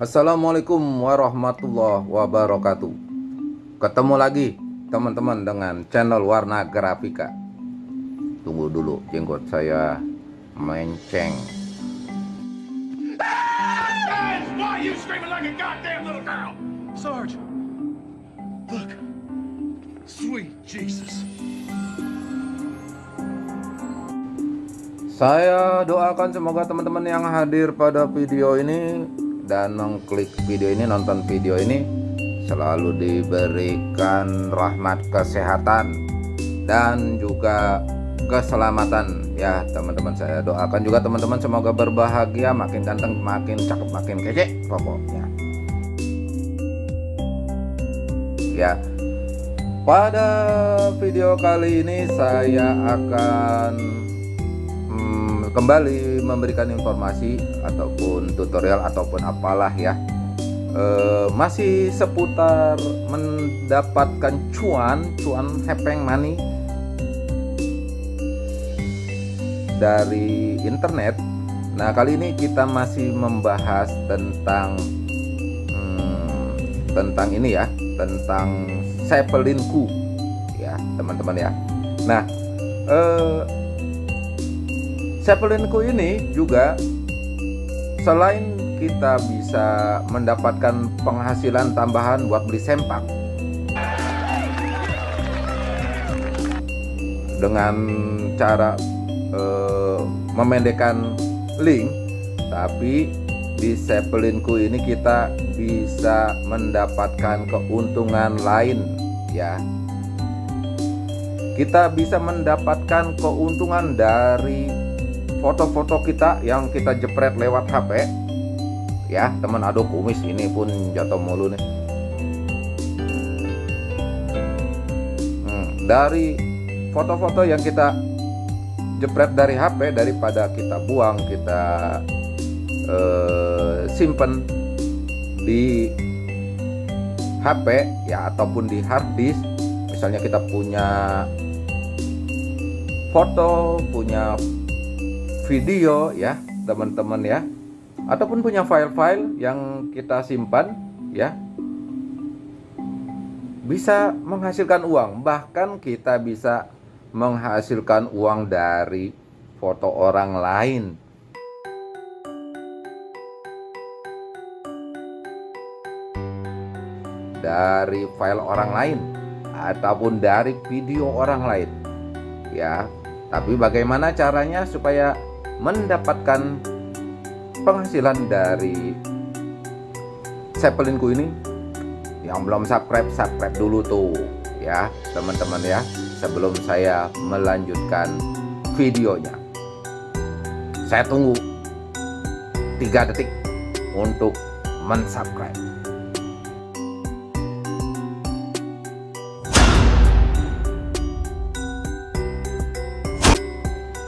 Assalamualaikum warahmatullahi wabarakatuh. Ketemu lagi teman-teman dengan channel Warna Grafika. Tunggu dulu jenggot saya menceng. Sarge, look, sweet Jesus. Saya doakan semoga teman-teman yang hadir pada video ini dan mengklik video ini nonton video ini selalu diberikan rahmat kesehatan dan juga keselamatan. Ya teman-teman saya doakan juga teman-teman semoga berbahagia makin ganteng makin cakep makin kece pokoknya. Ya pada video kali ini saya akan hmm, kembali memberikan informasi ataupun tutorial ataupun apalah ya. E, masih seputar mendapatkan cuan cuan hepeng money dari internet. Nah kali ini kita masih membahas tentang hmm, tentang ini ya tentang Zeppelinku ya teman-teman ya. Nah eh, Zeppelinku ini juga selain kita bisa mendapatkan penghasilan tambahan buat beli sempak dengan cara uh, memendekkan link tapi di Zeppelinku ini kita bisa mendapatkan keuntungan lain ya. Kita bisa mendapatkan keuntungan dari foto-foto kita yang kita jepret lewat HP ya teman aduh kumis ini pun jatuh mulu nih. Hmm, dari foto-foto yang kita jepret dari HP daripada kita buang kita eh, simpen di HP ya ataupun di hard disk. Misalnya kita punya foto punya video ya teman-teman ya. Ataupun punya file-file yang kita simpan ya. Bisa menghasilkan uang bahkan kita bisa menghasilkan uang dari foto orang lain. Dari file orang lain ataupun dari video orang lain ya. Tapi bagaimana caranya supaya mendapatkan penghasilan dari Zeppelinku ini. Yang belum subscribe subscribe dulu tuh ya teman-teman ya sebelum saya melanjutkan videonya. Saya tunggu 3 detik untuk mensubscribe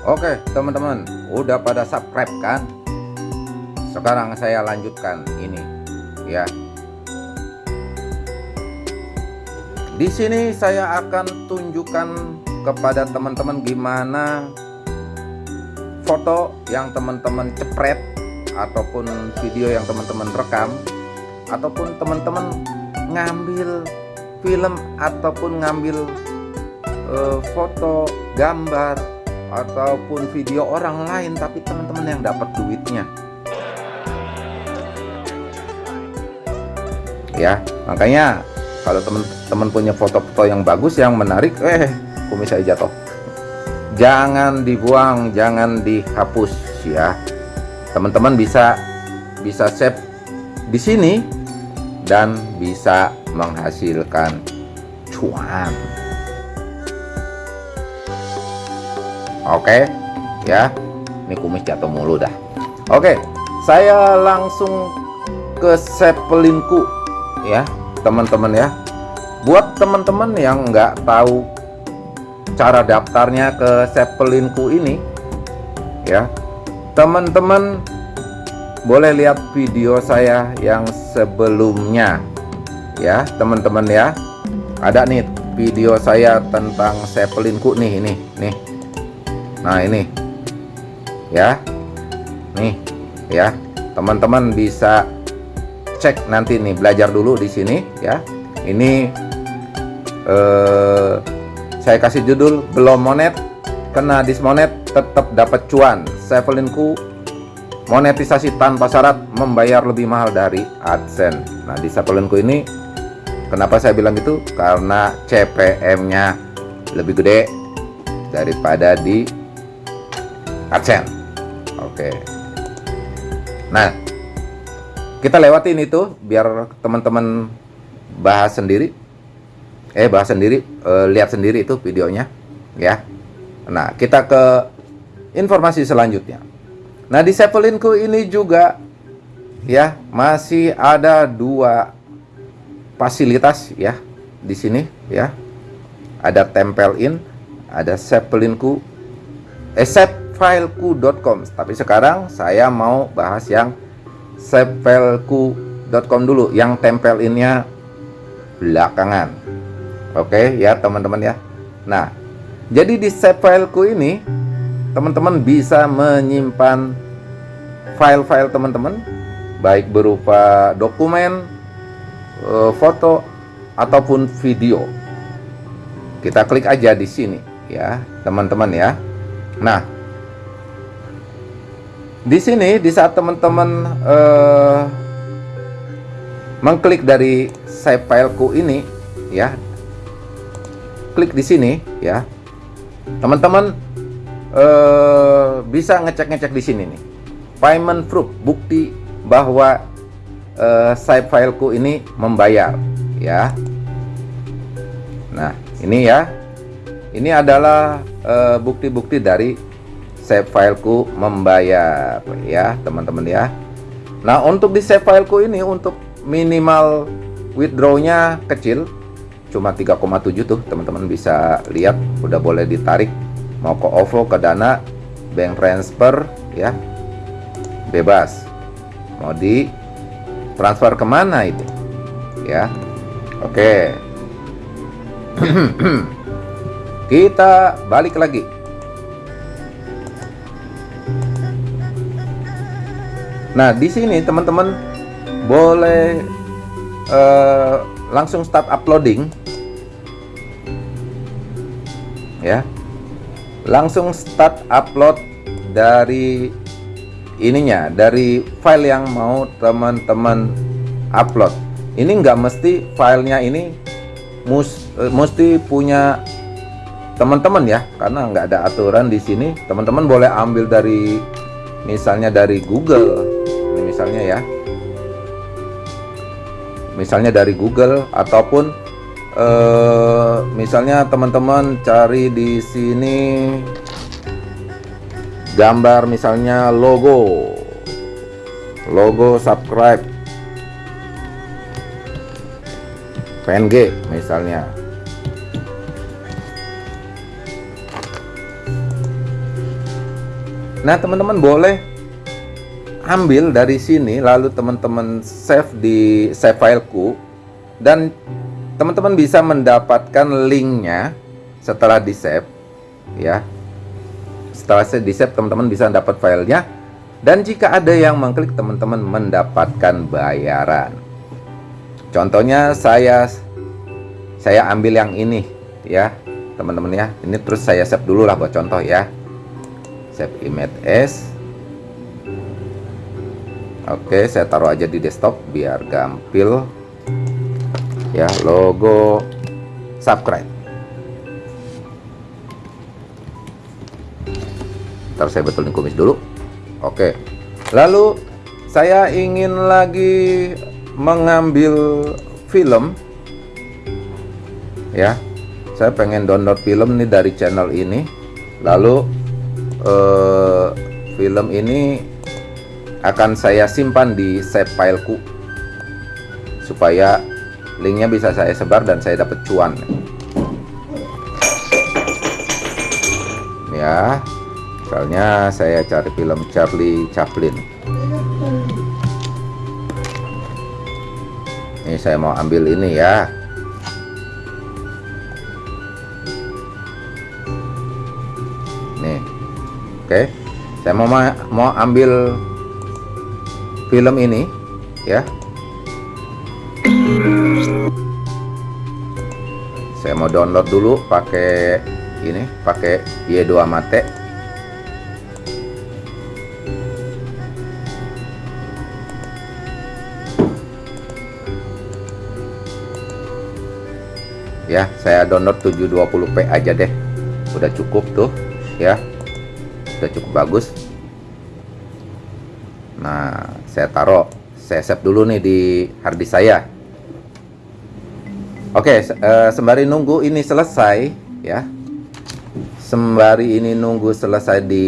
Oke teman-teman udah pada subscribe kan? Sekarang saya lanjutkan ini ya. Di sini saya akan tunjukkan kepada teman-teman gimana foto yang teman-teman cepret ataupun video yang teman-teman rekam ataupun teman-teman ngambil film ataupun ngambil uh, foto gambar ataupun video orang lain tapi teman-teman yang dapat duitnya. Ya makanya kalau teman-teman punya foto-foto yang bagus yang menarik eh kumis saya jatuh. Jangan dibuang jangan dihapus ya. Teman-teman bisa bisa save di sini dan bisa menghasilkan cuan oke ya. Ini kumis jatuh mulu dah. Oke saya langsung ke sepelinku ya teman-teman ya. Buat teman-teman yang nggak tahu cara daftarnya ke Zeppelinku ini ya teman-teman boleh lihat video saya yang sebelumnya ya teman-teman ya. Ada nih video saya tentang Zeppelinku nih ini nih nah ini. Ya. Nih ya. Teman-teman bisa cek nanti nih belajar dulu di sini ya. Ini eh, saya kasih judul belum monet kena dismonet tetap dapat cuan. Sevelinku monetisasi tanpa syarat membayar lebih mahal dari AdSense nah di Sevelinku ini kenapa saya bilang gitu? Karena CPM nya lebih gede daripada di AdSense. Oke. Nah kita lewatin itu biar teman-teman bahas sendiri. Eh bahas sendiri eh, lihat sendiri itu videonya ya. Nah kita ke informasi selanjutnya. Nah di Zeppelinku ini juga ya masih ada dua fasilitas ya di sini ya. Ada tempel in ada Zeppelinku eh fileku.com tapi sekarang saya mau bahas yang sepelku.com dulu yang tempel tempelnya belakangan. Oke ya teman-teman ya. Nah jadi di sepelku ini teman-teman bisa menyimpan file-file teman-teman baik berupa dokumen eh, foto ataupun video. Kita klik aja di sini ya teman-teman ya. Nah di sini di saat teman-teman uh, mengklik dari save fileku ini ya klik di sini ya teman-teman uh, bisa ngecek-ngecek di sini nih. Payment proof bukti bahwa uh, save fileku ini membayar ya. Nah ini ya. Ini adalah bukti-bukti uh, dari save fileku membayar ya teman-teman ya. Nah untuk di save fileku ini untuk minimal withdrawnya kecil cuma 3,7 tuh teman-teman bisa lihat. Udah boleh ditarik mau ke OVO ke Dana bank transfer ya bebas. Mau di transfer ke mana itu ya. Oke. Kita balik lagi Nah, di sini teman-teman boleh uh, langsung start uploading. Ya. Langsung start upload dari ininya, dari file yang mau teman-teman upload. Ini nggak mesti filenya ini mus, uh, mesti punya teman-teman ya, karena nggak ada aturan di sini. Teman-teman boleh ambil dari misalnya dari Google misalnya ya. Misalnya dari Google ataupun eh, misalnya teman-teman cari di sini gambar misalnya logo. Logo subscribe. PNG misalnya. Nah teman-teman boleh ambil dari sini lalu teman-teman save di save fileku dan teman-teman bisa mendapatkan linknya setelah di save ya. Setelah saya di save teman-teman bisa dapat filenya. Dan jika ada yang mengklik teman-teman mendapatkan bayaran. Contohnya saya saya ambil yang ini ya teman-teman ya. Ini terus saya save dulu lah buat contoh ya. Save image as Oke saya taruh aja di desktop biar gampil. Ya logo subscribe. Ntar saya betulin kumis dulu. Oke. Lalu saya ingin lagi mengambil film. Ya saya pengen download film nih dari channel ini. Lalu eh, film ini akan saya simpan di save fileku supaya linknya bisa saya sebar dan saya dapat cuan. Ya misalnya saya cari film Charlie Chaplin. Ini saya mau ambil ini ya. Nih oke. Saya mau mau ambil film ini ya. Saya mau download dulu pakai ini pakai Y2 Mate ya saya download 720p aja deh. Udah cukup tuh ya. Udah cukup bagus. Nah saya taruh saya save dulu nih di harddisk saya. Oke uh, sembari nunggu ini selesai ya. Sembari ini nunggu selesai di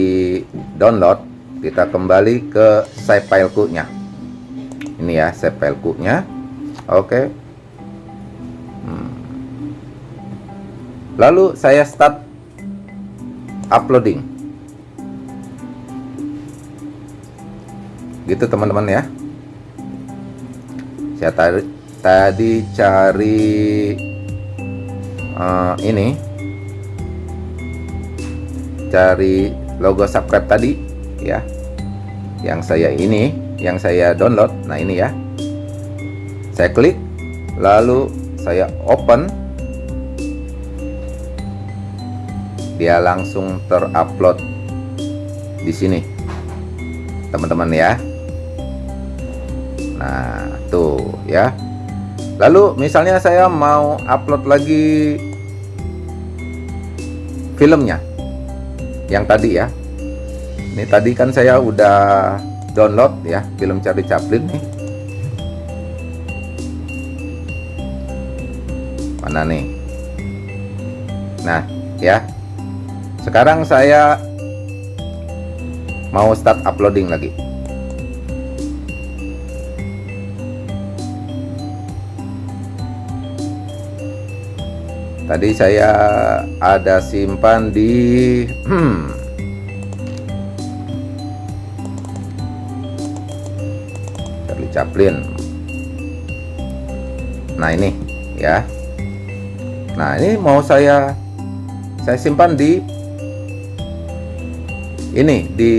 download kita kembali ke save fileku nya ini ya save fileku nya oke. Lalu saya start uploading gitu teman-teman ya. Saya tadi tadi cari uh, ini. Cari logo subscribe tadi ya. Yang saya ini yang saya download. Nah ini ya. Saya klik lalu saya open. Dia langsung terupload di sini teman-teman ya nah tuh ya. Lalu misalnya saya mau upload lagi filmnya. Yang tadi ya. Ini tadi kan saya udah download ya film Charlie Chaplin nih. Mana nih? Nah ya. Sekarang saya mau start uploading lagi tadi saya ada simpan di hmm, Charlie Chaplin. Nah ini ya. Nah ini mau saya saya simpan di ini di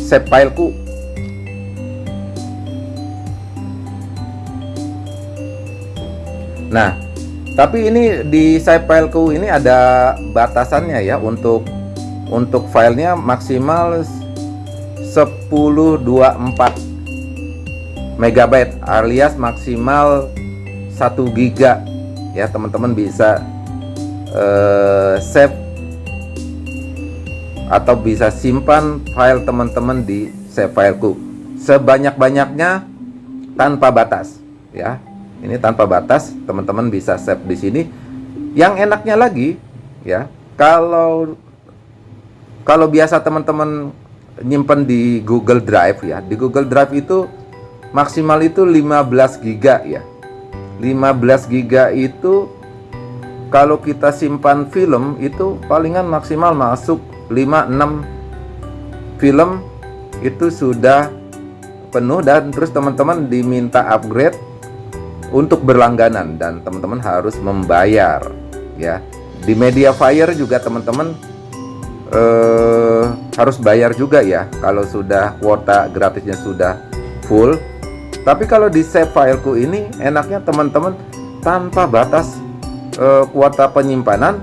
save fileku. Nah tapi ini di save fileku ini ada batasannya ya untuk untuk filenya maksimal 1024 megabyte alias maksimal 1 giga. Ya teman-teman bisa uh, save atau bisa simpan file teman-teman di save fileku sebanyak-banyaknya tanpa batas ya ini tanpa batas teman-teman bisa save di sini. Yang enaknya lagi ya kalau kalau biasa teman-teman nyimpen di Google Drive ya di Google Drive itu maksimal itu 15 giga ya. 15 giga itu kalau kita simpan film itu palingan maksimal masuk 5 6 film itu sudah penuh dan terus teman-teman diminta upgrade untuk berlangganan dan teman-teman harus membayar ya. Di media fire juga teman-teman eh, harus bayar juga ya kalau sudah kuota gratisnya sudah full. Tapi kalau di save fileku ini enaknya teman-teman tanpa batas eh, kuota penyimpanan.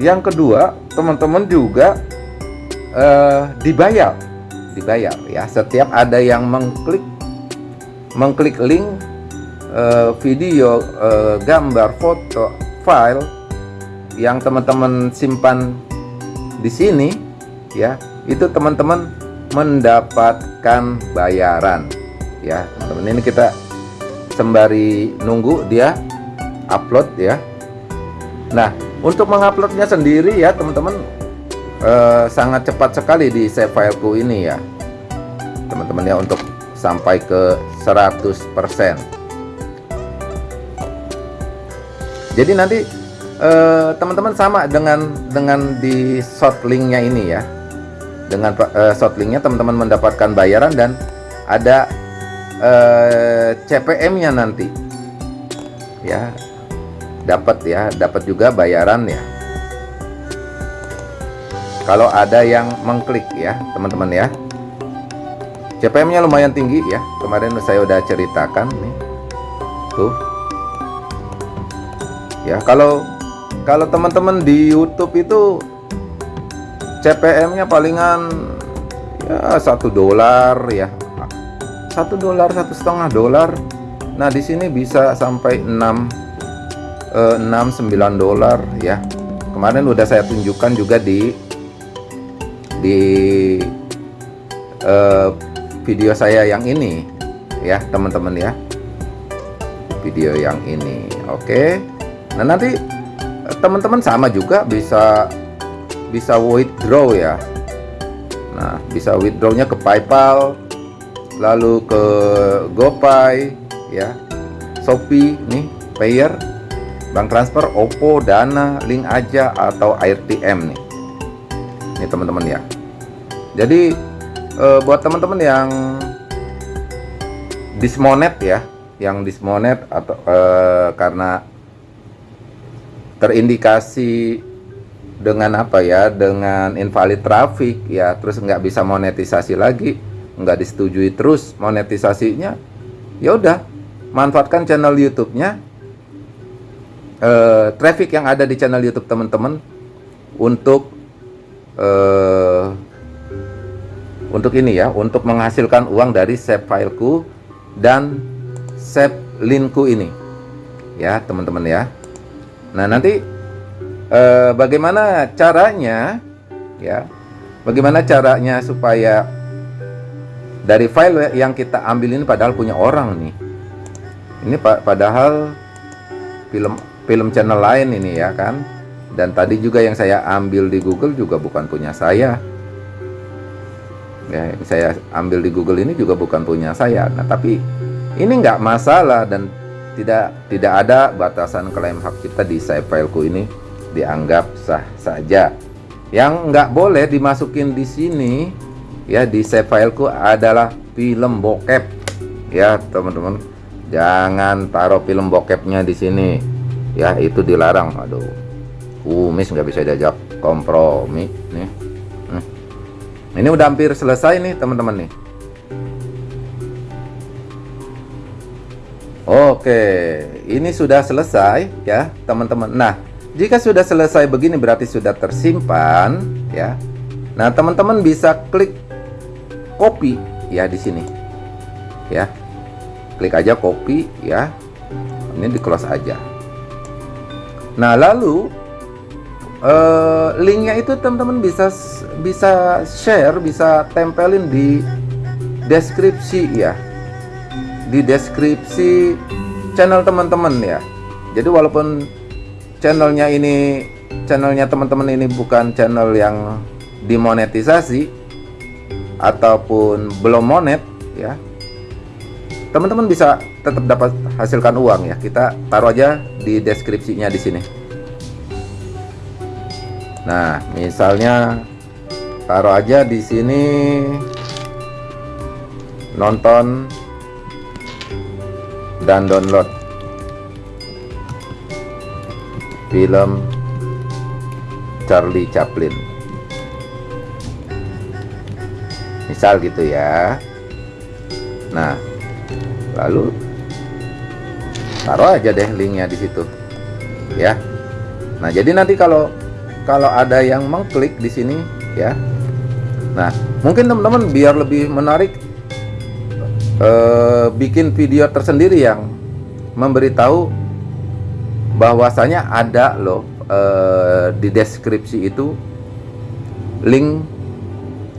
Yang kedua teman-teman juga uh, dibayar dibayar ya. Setiap ada yang mengklik mengklik link uh, video uh, gambar foto file yang teman-teman simpan di sini ya itu teman-teman mendapatkan bayaran ya teman-teman. Ini kita sembari nunggu dia upload ya. Nah untuk menguploadnya sendiri ya teman-teman uh, sangat cepat sekali di save fileku ini ya. Teman-teman ya untuk sampai ke 100% jadi nanti eh, teman-teman uh, sama dengan dengan di short linknya ini ya. Dengan uh, short linknya teman-teman mendapatkan bayaran dan ada uh, CPM nya nanti. Ya dapat ya dapat juga bayaran ya kalau ada yang mengklik ya teman-teman ya. CPM nya lumayan tinggi ya. Kemarin saya udah ceritakan nih. Tuh ya kalau kalau teman-teman di YouTube itu CPM-nya palingan ya satu dolar ya. Satu dolar satu setengah dolar. Nah di sini bisa sampai 6 eh, 6 9 dolar ya. Kemarin udah saya tunjukkan juga di di eh, video saya yang ini ya teman-teman ya. Video yang ini oke nah nanti teman-teman sama juga bisa bisa withdraw ya. Nah bisa withdrawnya ke PayPal lalu ke GoPay ya. Shopee nih payer bank transfer OPPO Dana link aja atau AirTM nih. Ini teman-teman ya. Jadi eh, buat teman-teman yang dismonet ya yang dismonet atau eh, karena terindikasi dengan apa ya dengan invalid traffic ya terus nggak bisa monetisasi lagi nggak disetujui terus monetisasinya ya udah manfaatkan channel YouTube-nya. Eh, traffic yang ada di channel YouTube teman-teman untuk eh, untuk ini ya untuk menghasilkan uang dari save fileku dan save linkku ini. Ya teman-teman ya Nah, nanti eh, bagaimana caranya ya? Bagaimana caranya supaya dari file yang kita ambil ini padahal punya orang nih. Ini pa padahal film film channel lain ini ya kan. Dan tadi juga yang saya ambil di Google juga bukan punya saya. Ya, yang saya ambil di Google ini juga bukan punya saya. Nah, tapi ini nggak masalah dan tidak tidak ada batasan klaim hak cipta di fileku ini dianggap sah saja. Yang nggak boleh dimasukin di sini ya di fileku adalah film bokep ya teman-teman. Jangan taruh film bokepnya di sini ya itu dilarang. Aduh, kumis nggak bisa diajak kompromi nih. Hmm. Ini udah hampir selesai nih teman-teman nih. Oke, ini sudah selesai ya, teman-teman. Nah, jika sudah selesai begini berarti sudah tersimpan ya. Nah, teman-teman bisa klik copy ya di sini. Ya. Klik aja copy ya. Ini di close aja. Nah, lalu uh, linknya itu teman-teman bisa bisa share, bisa tempelin di deskripsi ya di deskripsi channel teman-teman ya. Jadi walaupun channelnya ini channelnya teman-teman ini bukan channel yang dimonetisasi ataupun belum monet ya teman-teman bisa tetap dapat hasilkan uang ya. Kita taruh aja di deskripsinya di sini. Nah misalnya taruh aja di sini nonton dan download film Charlie Chaplin. Misal gitu ya. Nah lalu taruh aja deh linknya di situ ya. Nah jadi nanti kalau kalau ada yang mengklik di sini ya. Nah mungkin teman-teman biar lebih menarik eh, bikin video tersendiri yang memberitahu bahwasanya ada loh eh, di deskripsi itu link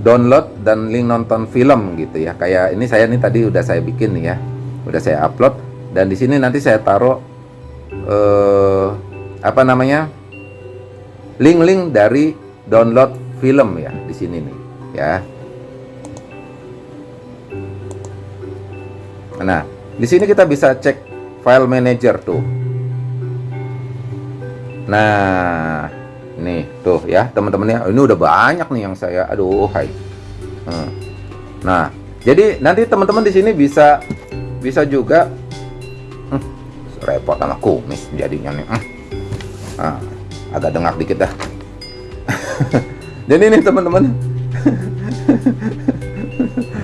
download dan link nonton film gitu ya. Kayak ini saya nih tadi udah saya bikin nih ya udah saya upload. Dan di sini nanti saya taruh eh, apa namanya link-link dari download film ya di sini nih ya Nah, di sini kita bisa cek file manager tuh. Nah, nih tuh ya teman-temannya. Ini udah banyak nih yang saya. Aduh, hai. Hmm. Nah, jadi nanti teman-teman di sini bisa bisa juga hmm, repot sama kumis jadinya nih. Hmm. Nah, agak dengak dikit dah. jadi ini teman-teman.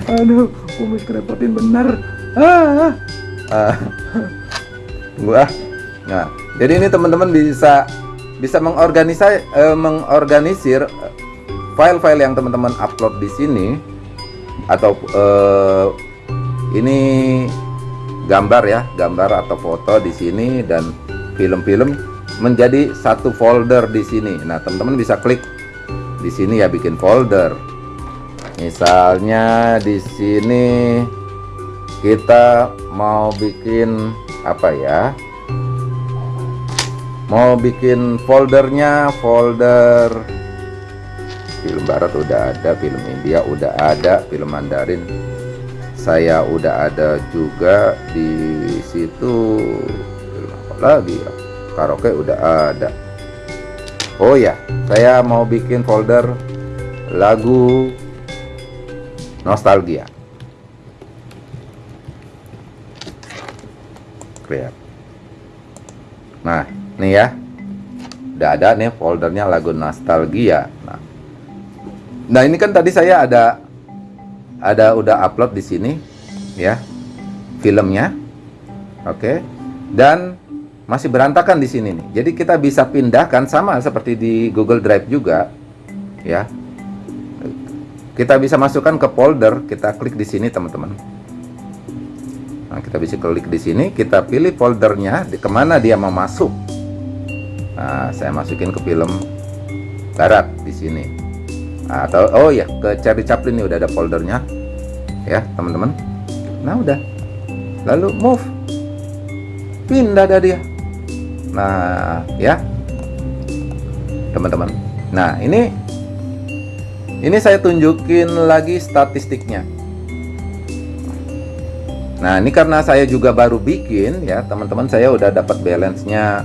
Aduh, kumis kerepotin bener ah, ah. Nah, jadi ini teman-teman bisa bisa mengorganisir eh, mengorganisir file-file yang teman-teman upload di sini atau eh, ini gambar ya, gambar atau foto di sini dan film-film menjadi satu folder di sini. Nah, teman-teman bisa klik di sini ya bikin folder. Misalnya di sini kita mau bikin apa ya? Mau bikin foldernya folder film barat udah ada, film India udah ada, film Mandarin saya udah ada juga di situ lagi ya? karaoke udah ada oh ya saya mau bikin folder lagu nostalgia nah nih ya udah ada nih foldernya lagu nostalgia nah nah ini kan tadi saya ada ada udah upload di sini ya filmnya oke dan masih berantakan di sini nih. Jadi kita bisa pindahkan sama seperti di Google Drive juga, ya. Kita bisa masukkan ke folder, kita klik di sini teman-teman. Nah, kita bisa klik di sini, kita pilih foldernya di ke mana dia mau masuk. Nah, saya masukin ke film barat di sini. Nah, atau oh ya ke Charlie Chaplin ini udah ada foldernya, ya teman-teman. Nah udah, lalu move, pindah dah dia Nah, ya. Teman-teman. Nah, ini ini saya tunjukin lagi statistiknya. Nah, ini karena saya juga baru bikin ya, teman-teman saya udah dapat balance-nya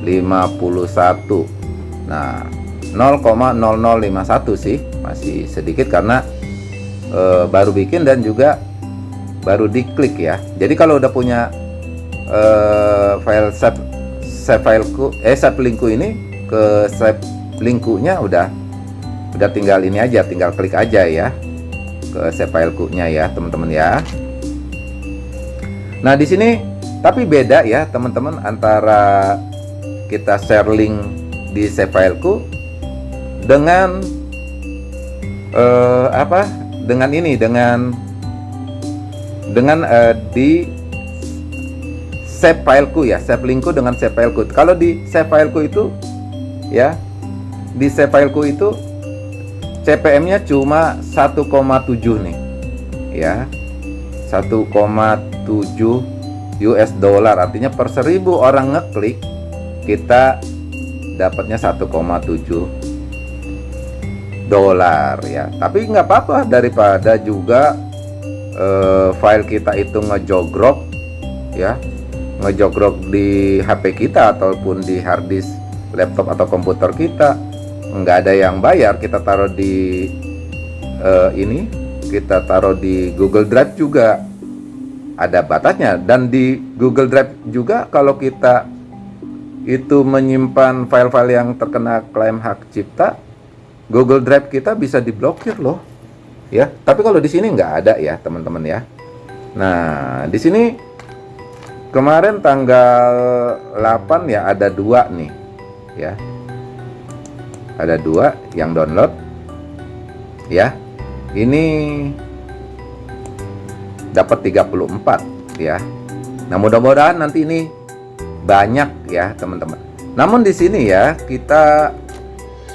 51. Nah, 0,0051 sih, masih sedikit karena e, baru bikin dan juga baru diklik ya. Jadi kalau udah punya e, file save save fileku eh save linkku ini ke save linknya udah udah tinggal ini aja tinggal klik aja ya ke save fileku-nya ya teman-teman ya nah di sini tapi beda ya teman-teman antara kita share link di save fileku dengan uh, apa? Dengan ini dengan dengan uh, di save fileku ya save linkku dengan save fileku kalau di save fileku itu ya di save fileku itu CPM nya cuma 1,7 nih ya 1,7 US dollar. Artinya per seribu orang ngeklik kita dapatnya 1,7 dolar ya. Tapi nggak apa-apa daripada juga uh, file kita itu ngejogrok ya. Ngejogrok di HP kita ataupun di harddisk laptop atau komputer kita. Nggak ada yang bayar kita taruh di uh, ini kita taruh di Google Drive juga ada batasnya. Dan di Google Drive juga kalau kita itu menyimpan file-file yang terkena klaim hak cipta Google Drive kita bisa diblokir loh. Ya tapi kalau di sini nggak ada ya teman-teman ya. Nah di sini kemarin tanggal 8 ya ada dua nih ya. Ada dua yang download ya ini dapat 34 ya. Nah mudah-mudahan nanti ini banyak ya teman-teman. Namun di sini ya kita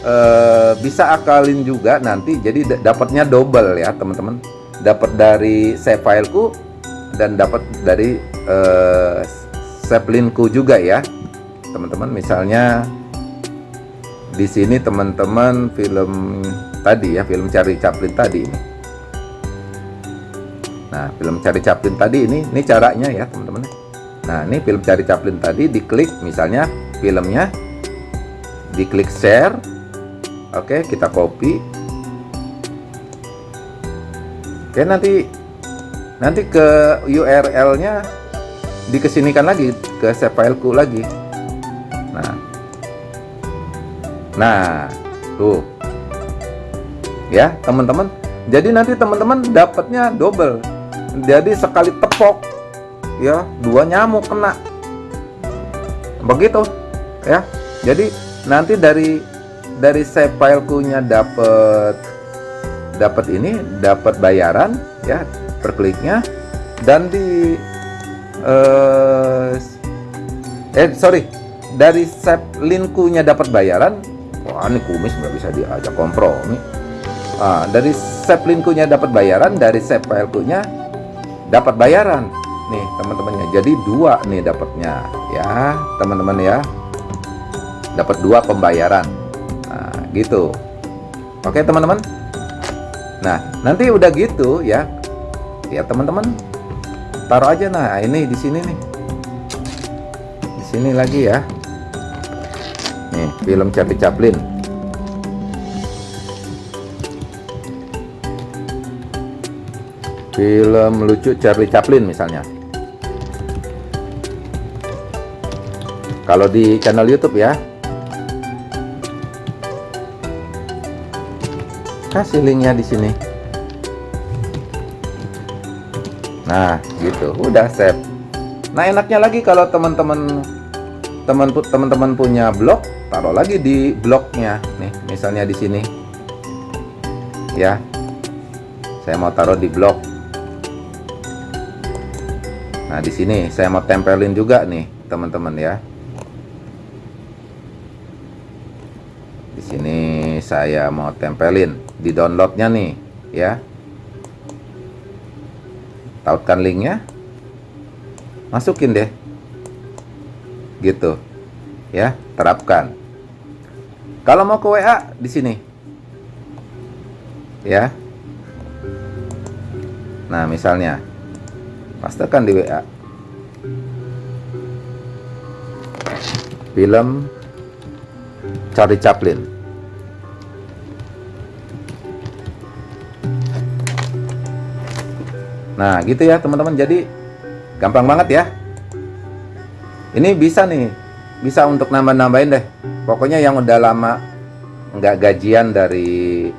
eh, bisa akalin juga nanti. Jadi dapatnya double ya teman-teman. Dapat dari save fileku dan dapat dari uh, Zeppelinku juga ya teman-teman. Misalnya di sini teman-teman film tadi ya film cari Chaplin tadi ini. Nah film cari Chaplin tadi ini ini caranya ya teman-teman. Nah ini film cari Chaplin tadi diklik misalnya filmnya diklik share oke kita copy. Oke nanti nanti ke URL nya dikesinikan lagi ke save lagi. Nah. Nah tuh ya teman-teman. Jadi nanti teman-teman dapatnya double. Jadi sekali tepok ya dua nyamuk kena. Begitu ya. Jadi nanti dari dari save dapat dapat ini dapat bayaran ya per kliknya. Dan di eh, eh sorry dari save linku-nya dapat bayaran wah ini kumis nggak bisa diajak kompromi ah, dari save linku-nya dapat bayaran dari save fileku-nya dapat bayaran. Nih teman-temannya jadi dua nih dapatnya ya teman-teman ya. Dapat dua pembayaran. Nah gitu. Oke teman-teman? Nah nanti udah gitu ya. Ya teman-teman taruh aja. Nah ini di sini nih. Di sini lagi ya. Nih film Charlie Chaplin film lucu Charlie Chaplin misalnya. Kalau di channel YouTube ya. Kasih linknya di sini. Nah gitu. Udah save. Nah enaknya lagi kalau teman-teman teman teman-teman punya blog taruh lagi di blognya. Nih misalnya di sini. Ya. Saya mau taruh di blog nah di sini saya mau tempelin juga nih teman-teman ya. Di sini saya mau tempelin di downloadnya nih ya. Tautkan linknya. Masukin deh. Gitu ya terapkan. Kalau mau ke WA di sini. Ya. Nah misalnya pastikan di WA film Charlie Chaplin. Nah gitu ya teman-teman. Jadi gampang banget ya. Ini bisa nih. Bisa untuk nambah-nambahin deh. Pokoknya yang udah lama nggak gajian dari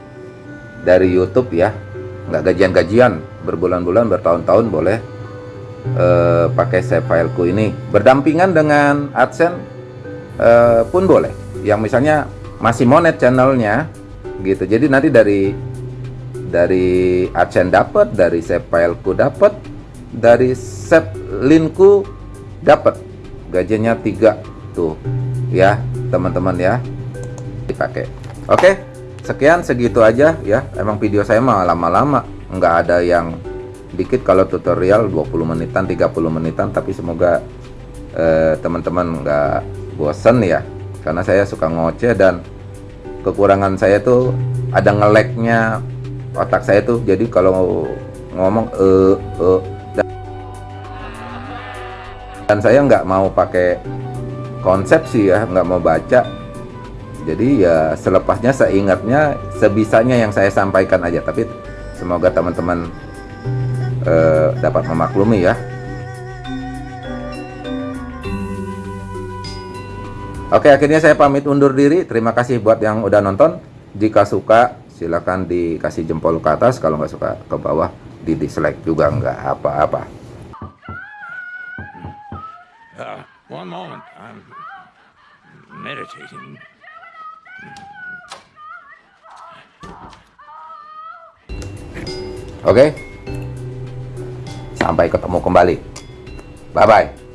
dari YouTube ya. Nggak gajian-gajian. Berbulan-bulan bertahun-tahun boleh eh, pakai save fileku ini berdampingan dengan AdSense eh, pun boleh. Yang misalnya masih monet channelnya gitu. Jadi nanti dari dari AdSense dapat dari save fileku dapat dari save linkku dapat gajinya tiga tuh ya teman-teman ya. Dipakai. Oke sekian segitu aja ya. Emang video saya mah lama-lama nggak ada yang dikit kalau tutorial 20 menitan 30 menitan tapi semoga eh, teman-teman nggak bosen ya. Karena saya suka ngoceh dan kekurangan saya tuh ada ngeleknya otak saya tuh. Jadi kalau ngomong eh eh dan saya nggak mau pakai konsep sih ya nggak mau baca. Jadi ya selepasnya seingatnya sebisanya yang saya sampaikan aja. Tapi semoga teman-teman eh, dapat memaklumi ya Oke akhirnya saya pamit undur diri terima kasih buat yang udah nonton jika suka silahkan dikasih jempol ke atas kalau nggak suka ke bawah di dislike juga nggak apa-apa Uh, one moment. I'm meditating. Oke. Sampai ketemu kembali. Bye